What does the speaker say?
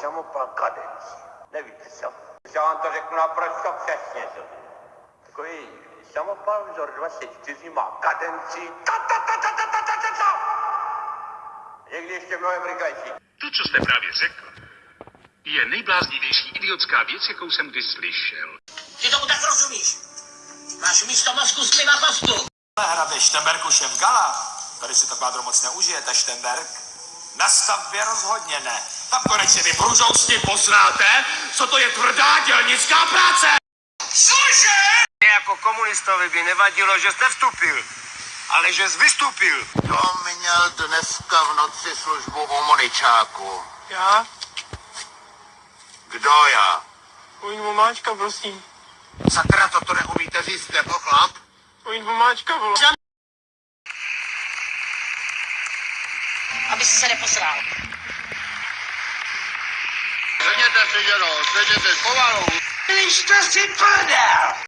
samopal kadenci. Nevíte co? Já vám to řeknu naprosto přesně. co? Takový samopal vzor 24 má kadenci. Ta, ta, ta, ta, ta, ta, ta, ta, ta. Někdy ještě mnohem rychlejší. To, co jste právě řekl, je nejbláznivější idiotská věc, jakou jsem kdy slyšel. Ty tomu tak rozumíš? Máš místo mozku spliva kostu. Hrabe Štemberg už je v gala. Tady si to kvádro moc neužijete, Štemberg. Na stavbě rozhodně ne. Tam konečně vy průzousti poznáte, co to je tvrdá dělnická práce. Cože? Jako komunistovi by nevadilo, že jste vstupil, ale že jsi vystupil. To měl dneska v noci službu u Moničáku. Já? Kdo já? Ujď vomáčka, prosím. Sakra, toto neumíte říct, nebo chlap? Ujď vomáčka, vole. Aby si se neposral. Sedněte si, dědo, sedněte pomalu. Když to si prdel!